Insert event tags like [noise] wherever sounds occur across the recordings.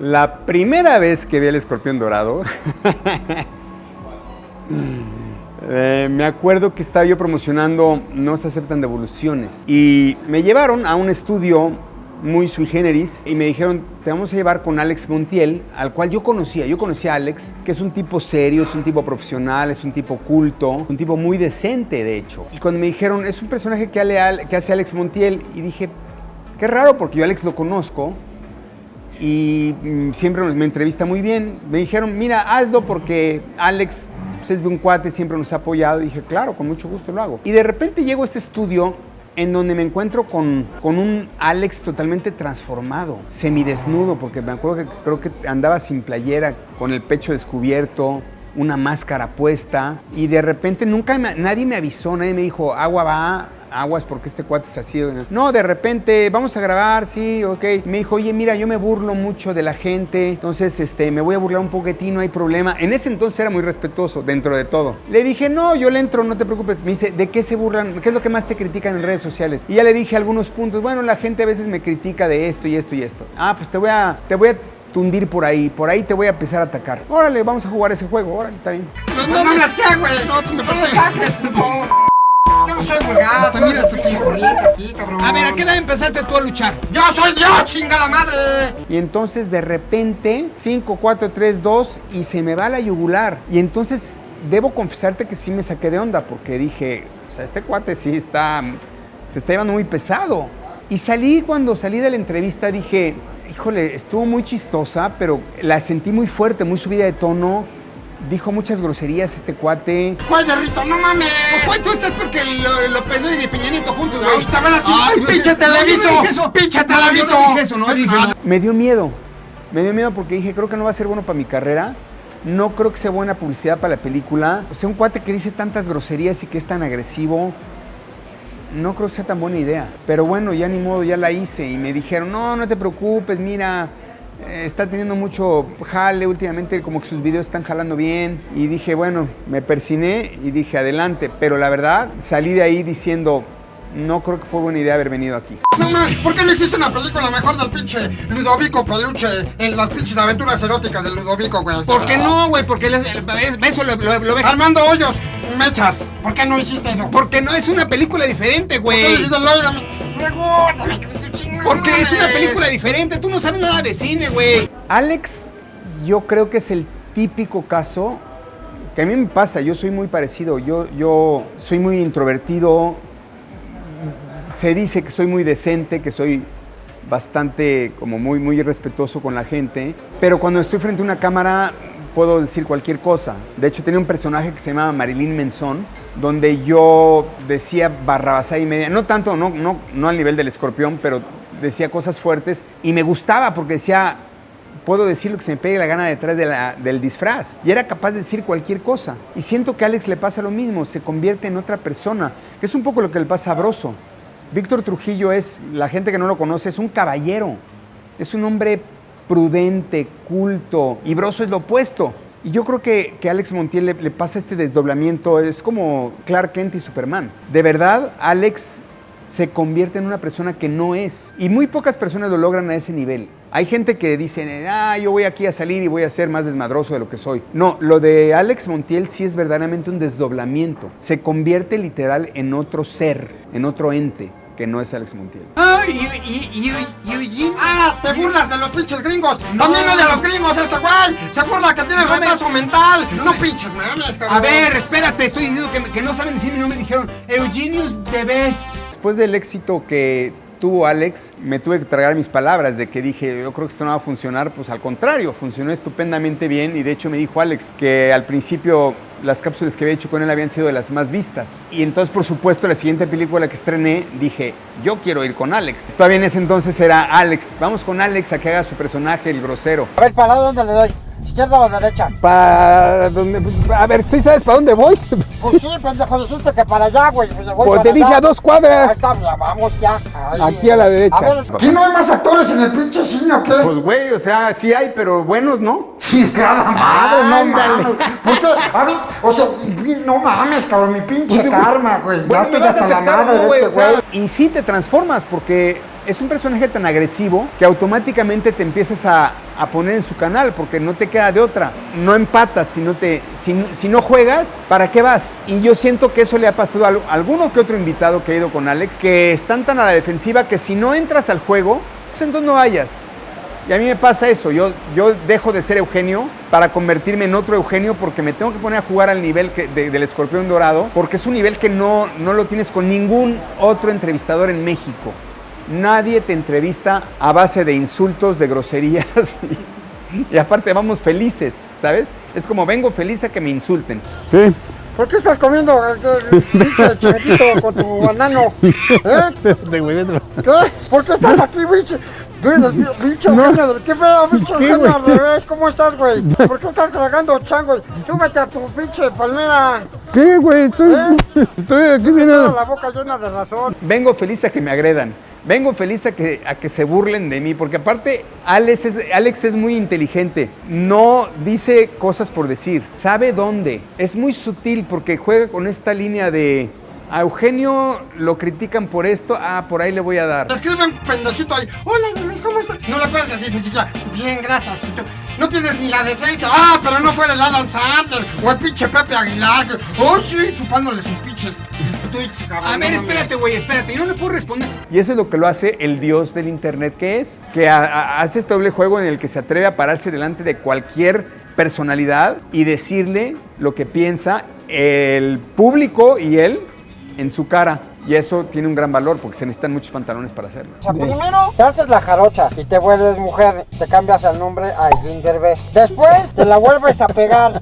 La primera vez que vi el escorpión dorado, eh, me acuerdo que estaba yo promocionando No se aceptan devoluciones y me llevaron a un estudio muy sui generis y me dijeron, te vamos a llevar con Alex Montiel, al cual yo conocía. Yo conocía a Alex, que es un tipo serio, es un tipo profesional, es un tipo culto, un tipo muy decente, de hecho. Y cuando me dijeron, es un personaje que, hace Alex Montiel, y dije, qué raro, porque yo a Alex lo conozco y mm, siempre me entrevista muy bien. Me dijeron, mira, hazlo porque Alex pues, es un cuate, siempre nos ha apoyado. Y dije, claro, con mucho gusto lo hago. Y de repente llego a este estudio en donde me encuentro con, con un Alex totalmente transformado, semidesnudo, porque me acuerdo que creo que andaba sin playera, con el pecho descubierto, una máscara puesta, y de repente nunca nadie me avisó, nadie me dijo, agua va, aguas porque este cuate es así. No, de repente, vamos a grabar, sí, ok. Me dijo, oye, mira, yo me burlo mucho de la gente, entonces este, me voy a burlar un poquitín, no hay problema. En ese entonces era muy respetuoso dentro de todo. Le dije, no, yo le entro, no te preocupes. Me dice, ¿de qué se burlan? ¿Qué es lo que más te critican en redes sociales? Y ya le dije algunos puntos. Bueno, la gente a veces me critica de esto y esto y esto. Ah, pues te voy a, te voy a tundir por ahí, por ahí te voy a empezar a atacar. Órale, vamos a jugar ese juego, órale, está bien. No, no, no, ¿qué, güey? No, me no yo no soy vulgar. Hasta mira, estoy corriente aquí, cabrón. A ver, ¿a qué edad empezaste tú a luchar? ¡Yo soy yo, chinga la madre! Y entonces de repente, 5, 4, 3, 2, y se me va la yugular. Y entonces debo confesarte que sí me saqué de onda, porque dije, o sea, este cuate sí está, se está llevando muy pesado. Y salí, cuando salí de la entrevista, dije, híjole, estuvo muy chistosa, pero la sentí muy fuerte, muy subida de tono Dijo muchas groserías este cuate. ¿Cuál de Rito? ¡No mames! Pues, tú estás porque lo, lo y Peña Nieto juntos, güey. ¡Te van a ¡Ay, pinche televiso! ¡Pinche televiso! No, dije eso, no dije no. Me dio miedo. Me dio miedo porque dije, creo que no va a ser bueno para mi carrera. No creo que sea buena publicidad para la película. O sea, un cuate que dice tantas groserías y que es tan agresivo. No creo que sea tan buena idea. Pero bueno, ya ni modo, ya la hice. Y me dijeron, no, no te preocupes, mira está teniendo mucho jale últimamente, como que sus videos están jalando bien. Y dije, bueno, me persiné y dije, adelante. Pero la verdad, salí de ahí diciendo, no creo que fue buena idea haber venido aquí. No mames, ¿por qué no hiciste una película mejor del pinche Ludovico Peluche en las pinches aventuras eróticas del Ludovico, güey? ¿Por qué no, güey? Porque eso lo, lo, ve. Armando Hoyos, mechas. ¿Por qué no hiciste eso? Porque no es una película diferente, güey. ¿Por qué no hiciste porque es una película diferente, tú no sabes nada de cine, güey. Alex, yo creo que es el típico caso que a mí me pasa, yo soy muy parecido, yo, yo soy muy introvertido, se dice que soy muy decente, que soy bastante, como muy, muy respetuoso con la gente, pero cuando estoy frente a una cámara puedo decir cualquier cosa. De hecho, tenía un personaje que se llamaba Marilyn Menzón, donde yo decía barrabasada y media, no tanto, no, no, no al nivel del escorpión, pero decía cosas fuertes y me gustaba porque decía, puedo decir lo que se me pegue la gana detrás del disfraz. Y era capaz de decir cualquier cosa. Y siento que a Alex le pasa lo mismo, se convierte en otra persona, que es un poco lo que le pasa a Broso. Víctor Trujillo es, la gente que no lo conoce, es un caballero. Es un hombre prudente, culto, y Broso es lo opuesto. Y yo creo que, que Alex Montiel le, le, pasa este desdoblamiento, es como Clark Kent y Superman. De verdad, Alex se convierte en una persona que no es. Y muy pocas personas lo logran a ese nivel. Hay gente que dice, ah, yo voy aquí a salir y voy a ser más desmadroso de lo que soy. No, lo de Alex Montiel sí es verdaderamente un desdoblamiento. Se convierte literal en otro ser, en otro ente que no es Alex Montiel. Ah, y, y, y, Eugene. Ah, te burlas de los pinches gringos. No. También no de los gringos, este güey. Se burla que tiene retraso mental. No, pinches mames, cabrón. A ver, espérate, estoy diciendo que, que no saben decir mi nombre. Dijeron Eugenius the best. Después del éxito que tuvo Alex, me tuve que tragar mis palabras de que dije, yo creo que esto no va a funcionar, pues al contrario, funcionó estupendamente bien y de hecho me dijo Alex que al principio las cápsulas que había hecho con él habían sido de las más vistas. Y entonces, por supuesto, la siguiente película que estrené, dije, yo quiero ir con Alex. Todavía en ese entonces era Alex, vamos con Alex a que haga su personaje, el grosero. A ver, ¿para dónde le doy? ¿Izquierda o derecha? Para donde. A ver, ¿sí sabes para dónde voy? [laughs] Pues sí, pendejo, dijiste que para allá, güey. Pues, voy pues te dije a dos cuadras. Ahí está, vamos ya. Aquí a la derecha. A ver, ¿qué no hay más actores en el pinche cine o qué? Pues, güey, o sea, sí hay, pero buenos, ¿no? Chingada madre, no mames. ¿Por qué? A ver, o sea, no mames, cabrón, mi pinche karma, güey. Ya estoy hasta la madre de este güey. Y sí te transformas porque es un personaje tan agresivo que automáticamente te empiezas a, poner en su canal porque no te queda de otra. No empatas si no, te, si, no juegas, ¿para qué vas? Y yo siento que eso le ha pasado a alguno que otro invitado que ha ido con Alex, que están tan a la defensiva que si no entras al juego, pues entonces no vayas. Y a mí me pasa eso, yo, yo dejo de ser Eugenio para convertirme en otro Eugenio porque me tengo que poner a jugar al nivel del escorpión dorado, porque es un nivel que no, no lo tienes con ningún otro entrevistador en México. Nadie te entrevista a base de insultos, de groserías [laughs] y, y aparte vamos felices, ¿sabes? Es como vengo feliz a que me insulten. Sí. ¿Por qué estás comiendo eh, pinche [laughs] changuito con tu banano? ¿Eh? [laughs] De güey, vete. ¿Qué? ¿Por qué estás aquí, pinche? Pinche pinche Eugenio, ¿qué pedo, pinche ¿Qué, al revés? ¿Cómo estás, güey? ¿Por qué estás tragando chango? Súbete a tu pinche palmera. ¿Qué, güey? Estoy, estoy aquí toda la boca llena de razón. Vengo feliz a que me agredan. Vengo feliz a que, a que se burlen de mí, porque aparte Alex es, Alex es muy inteligente. No dice cosas por decir. Sabe dónde. Es muy sutil porque juega con esta línea de... A Eugenio lo critican por esto, ah, por ahí le voy a dar. Te escribe un pendejito ahí. Hola, ¿cómo estás? No le puedes decir ni siquiera. Bien, gracias. No tienes ni la decencia. Ah, pero no fuera el Adam Sandler o el pinche Pepe Aguilar. Oh, sí, chupándole sus pinches tweets, cabrón. A ver, espérate, güey, espérate. Yo no le puedo responder. Y eso es lo que lo hace el dios del internet que es, que a- a- hace este doble juego en el que se atreve a pararse delante de cualquier personalidad y decirle lo que piensa el público y él en su cara. Y eso tiene un gran valor porque se necesitan muchos pantalones para hacerlo. O sea, primero te haces la jarocha y te vuelves mujer, te cambias el nombre a Derbez. Después te la vuelves a pegar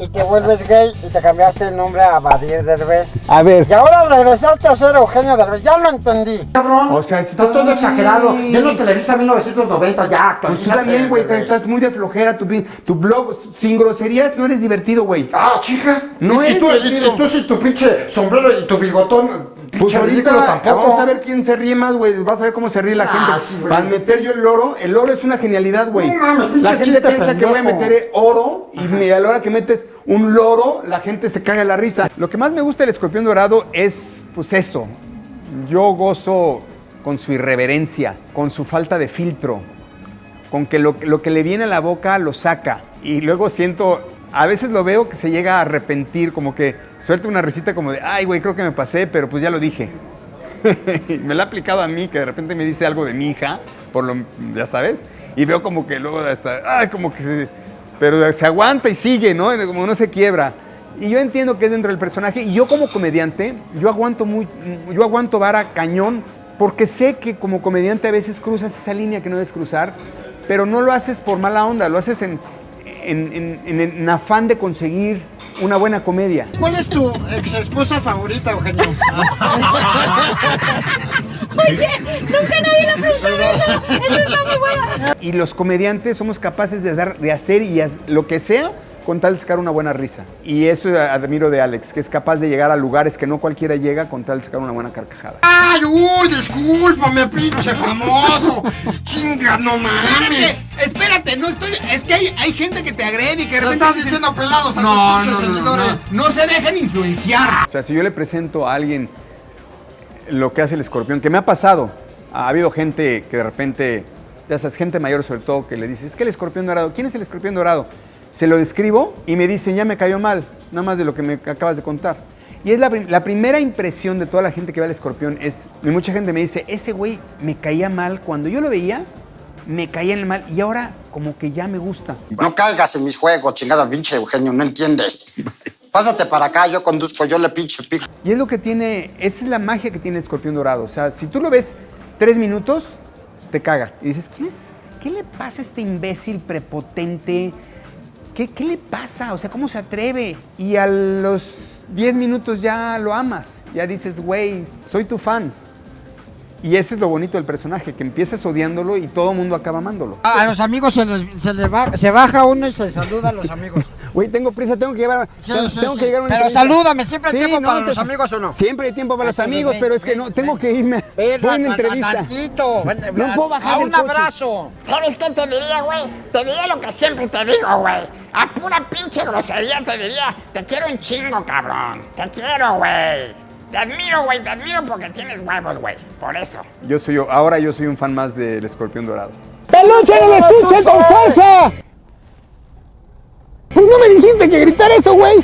y te vuelves gay y te cambiaste el nombre a Badir Derbez. A ver. Y ahora regresaste a ser Eugenio Derbez, ya lo entendí. Cabrón, O sea, estás todo exagerado. Ya no es Televisa 1990, ya Pues tú también, güey, Derbez. estás muy de flojera. Tu, tu blog sin groserías no eres divertido, güey. Ah, chica. No y, y es tú, y- divertido. y tú sí, tu pinche sombrero y tu bigotón. Pues Pinche ahorita tampoco. vamos a ver quién se ríe más, güey. Vas a ver cómo se ríe la Ah, gente. sí, güey. Para meter yo el loro, el oro es una genialidad, güey. No la gente piensa que voy a meter oro y a la hora que metes un loro, la gente se caga la risa. Lo que más me gusta del escorpión dorado es, pues eso. Yo gozo con su irreverencia, con su falta de filtro, con que lo, que le viene a la boca lo saca. Y luego siento, a veces lo veo que se llega a arrepentir, como que suelta una risita como de, ay, güey, creo que me pasé, pero pues ya lo dije. [laughs] Me lo ha aplicado a mí, que de repente me dice algo de mi hija, por lo, ya sabes, y veo como que luego hasta, ay, como que se, pero se aguanta y sigue, ¿no? Como no se quiebra. Y yo entiendo que es dentro del personaje, y yo como comediante, yo aguanto muy, yo aguanto vara cañón, porque sé que como comediante a veces cruzas esa línea que no debes cruzar, pero no lo haces por mala onda, lo haces en, en, en- en- en afán de conseguir una buena comedia. ¿Cuál es tu ex esposa favorita, Eugenio? [laughs] Oye, nunca nadie le preguntó eso. Eso está muy buena. Y los comediantes somos capaces de, dar, de hacer y lo que sea con tal de sacar una buena risa. Y eso admiro de Alex, que es capaz de llegar a lugares que no cualquiera llega con tal de sacar una buena carcajada. ¡Ay, uy, discúlpame, pinche famoso! ¡Chinga, no mames! Espérate, espérate, no estoy. Es que hay, hay gente que te agrede y que repente estás diciendo pelados a No, tus no, no, no, seguidores. no, no se dejen influenciar. O sea, si yo le presento a alguien lo que hace el escorpión, que me ha pasado, ha habido gente que de repente, ya sabes, gente mayor sobre todo, que le dice, es que el escorpión dorado, ¿quién es el escorpión dorado? Se lo describo y me dicen, ya me cayó mal, nada más de lo que me acabas de contar. Y es la, prim- la primera impresión de toda la gente que ve al escorpión es, y mucha gente me dice, ese güey me caía mal, cuando yo lo veía, me caía en el mal y ahora como que ya me gusta. No caigas en mis juegos, chingada pinche Eugenio, no entiendes. Pásate para acá, yo conduzco, yo le pinche pico. Y es lo que tiene, esa es la magia que tiene el escorpión dorado. O sea, si tú lo ves tres minutos, te caga. Y dices, ¿quién es? ¿Qué le pasa a este imbécil prepotente? ¿Qué, qué le pasa? O sea, ¿cómo se atreve? Y a los 10 minutos ya lo amas. Ya dices, güey, soy tu fan. Y ese es lo bonito del personaje, que empiezas odiándolo y todo el mundo acaba amándolo. A los amigos se, les, se, le va- se baja uno y se saluda a los amigos. Güey, tengo prisa, tengo que llevar. Sí, tengo, sí, tengo sí. que llegar a una Pero entrevista. salúdame, ¿siempre hay tiempo para los amigos o no? Siempre hay tiempo para los amigos, ven, pero es que ven, no, tengo ven. que irme. Voy a- a- entrevista. tantito, No puedo bajar a un coche. abrazo. ¿Sabes qué te diría, güey? Te diría lo que siempre te digo, güey. A pura pinche grosería te diría, te quiero un chingo, cabrón. Te quiero, güey. Te admiro, güey, te admiro porque tienes huevos, güey. Por eso. Yo soy yo, ahora yo soy un fan más del escorpión dorado. ¡Peluche en el estuche con salsa! Pues no me dijiste que gritar eso, güey.